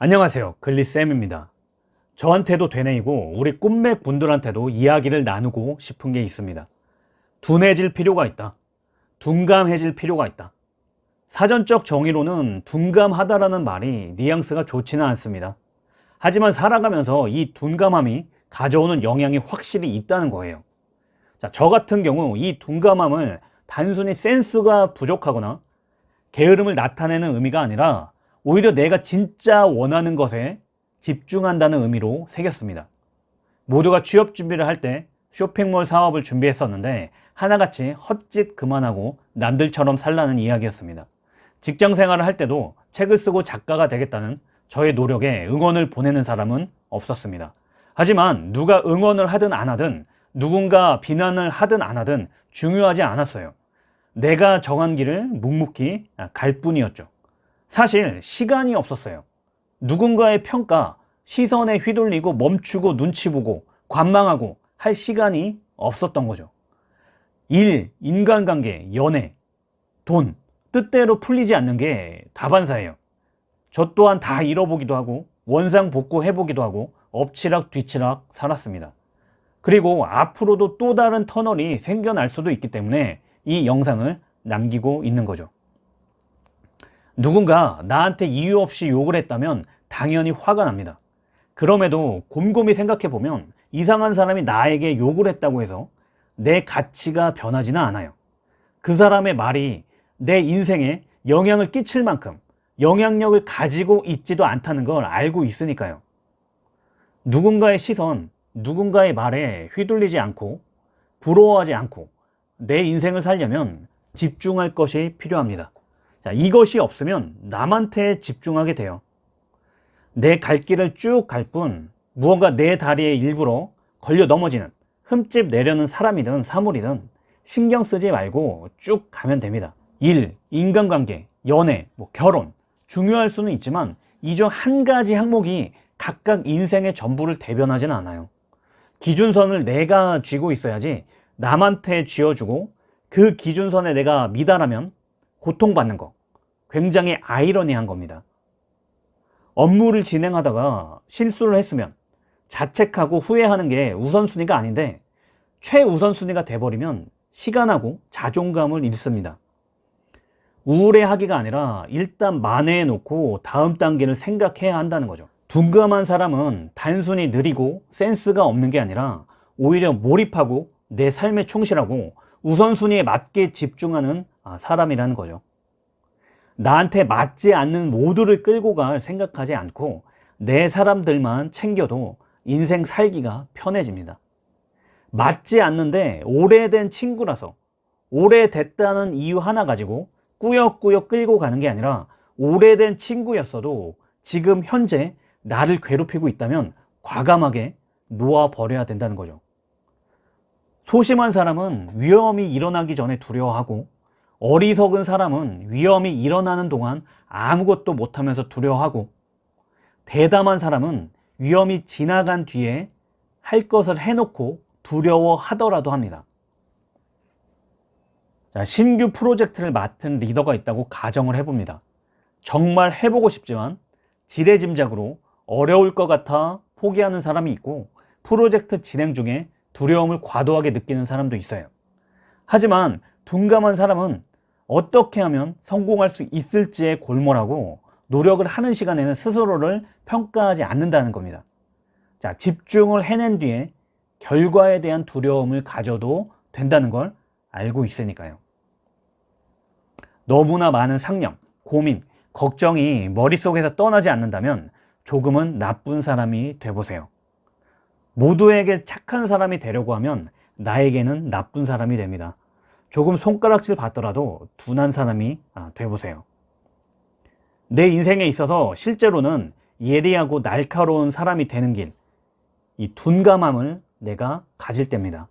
안녕하세요. 글리쌤입니다. 저한테도 되뇌이고 우리 꿈맥 분들한테도 이야기를 나누고 싶은 게 있습니다. 둔해질 필요가 있다. 둔감해질 필요가 있다. 사전적 정의로는 둔감하다라는 말이 뉘앙스가 좋지는 않습니다. 하지만 살아가면서 이 둔감함이 가져오는 영향이 확실히 있다는 거예요. 자, 저 같은 경우 이 둔감함을 단순히 센스가 부족하거나 게으름을 나타내는 의미가 아니라 오히려 내가 진짜 원하는 것에 집중한다는 의미로 새겼습니다. 모두가 취업 준비를 할 때 쇼핑몰 사업을 준비했었는데 하나같이 헛짓 그만하고 남들처럼 살라는 이야기였습니다. 직장 생활을 할 때도 책을 쓰고 작가가 되겠다는 저의 노력에 응원을 보내는 사람은 없었습니다. 하지만 누가 응원을 하든 안 하든 누군가 비난을 하든 안 하든 중요하지 않았어요. 내가 정한 길을 묵묵히 갈 뿐이었죠. 사실 시간이 없었어요. 누군가의 평가, 시선에 휘둘리고 멈추고 눈치 보고 관망하고 할 시간이 없었던 거죠. 일, 인간관계, 연애, 돈, 뜻대로 풀리지 않는 게 다반사예요. 저 또한 다 잃어보기도 하고 원상복구 해보기도 하고 엎치락 뒤치락 살았습니다. 그리고 앞으로도 또 다른 터널이 생겨날 수도 있기 때문에 이 영상을 남기고 있는 거죠. 누군가 나한테 이유 없이 욕을 했다면 당연히 화가 납니다. 그럼에도 곰곰이 생각해 보면 이상한 사람이 나에게 욕을 했다고 해서 내 가치가 변하지는 않아요. 그 사람의 말이 내 인생에 영향을 끼칠 만큼 영향력을 가지고 있지도 않다는 걸 알고 있으니까요. 누군가의 시선, 누군가의 말에 휘둘리지 않고 부러워하지 않고 내 인생을 살려면 집중할 것이 필요합니다. 자, 이것이 없으면 남한테 집중하게 돼요. 내 갈 길을 쭉 갈 뿐 무언가 내 다리에 일부러 걸려 넘어지는 흠집 내려는 사람이든 사물이든 신경 쓰지 말고 쭉 가면 됩니다. 일, 인간관계, 연애, 뭐 결혼 중요할 수는 있지만 이 중 한 가지 항목이 각각 인생의 전부를 대변하지는 않아요. 기준선을 내가 쥐고 있어야지 남한테 쥐어주고 그 기준선에 내가 미달하면 고통받는 거 굉장히 아이러니한 겁니다. 업무를 진행하다가 실수를 했으면 자책하고 후회하는 게 우선순위가 아닌데 최우선순위가 돼버리면 시간하고 자존감을 잃습니다. 우울해하기가 아니라 일단 만회해 놓고 다음 단계를 생각해야 한다는 거죠. 둔감한 사람은 단순히 느리고 센스가 없는 게 아니라 오히려 몰입하고 내 삶에 충실하고 우선순위에 맞게 집중하는 아, 사람이라는 거죠. 나한테 맞지 않는 모두를 끌고 갈 생각하지 않고 내 사람들만 챙겨도 인생 살기가 편해집니다. 맞지 않는데 오래된 친구라서 오래됐다는 이유 하나 가지고 꾸역꾸역 끌고 가는 게 아니라 오래된 친구였어도 지금 현재 나를 괴롭히고 있다면 과감하게 놓아버려야 된다는 거죠. 소심한 사람은 위험이 일어나기 전에 두려워하고 어리석은 사람은 위험이 일어나는 동안 아무것도 못하면서 두려워하고 대담한 사람은 위험이 지나간 뒤에 할 것을 해놓고 두려워하더라도 합니다. 자, 신규 프로젝트를 맡은 리더가 있다고 가정을 해봅니다. 정말 해보고 싶지만 지레짐작으로 어려울 것 같아 포기하는 사람이 있고 프로젝트 진행 중에 두려움을 과도하게 느끼는 사람도 있어요. 하지만 둔감한 사람은 어떻게 하면 성공할 수 있을지에 골몰하고 노력을 하는 시간에는 스스로를 평가하지 않는다는 겁니다. 자, 집중을 해낸 뒤에 결과에 대한 두려움을 가져도 된다는 걸 알고 있으니까요. 너무나 많은 상념, 고민, 걱정이 머릿속에서 떠나지 않는다면 조금은 나쁜 사람이 돼보세요. 모두에게 착한 사람이 되려고 하면 나에게는 나쁜 사람이 됩니다. 조금 손가락질 받더라도 둔한 사람이 아, 돼보세요. 내 인생에 있어서 실제로는 예리하고 날카로운 사람이 되는 길, 이 둔감함을 내가 가질 때입니다.